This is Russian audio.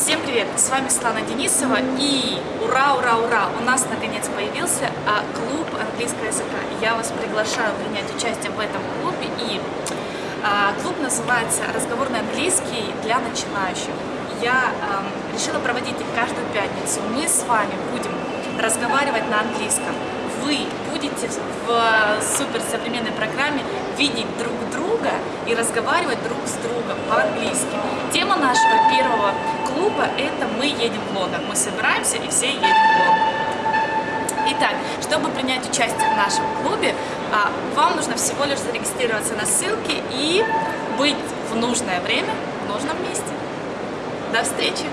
Всем привет! С вами Светлана Денисова и ура, ура, ура! У нас наконец появился а, клуб английского языка. Я вас приглашаю принять участие в этом клубе и а, клуб называется «Разговорный английский для начинающих». Я решила проводить их каждую пятницу. Мы с вами будем разговаривать на английском. Вы будете в суперсовременной программе видеть друг друга и разговаривать друг с другом по-английски. Клуба – это «Мы едем в Лондон». Мы собираемся и все едем в Лондон. Итак, чтобы принять участие в нашем клубе, а, вам нужно всего лишь зарегистрироваться на ссылке и быть в нужное время в нужном месте. До встречи!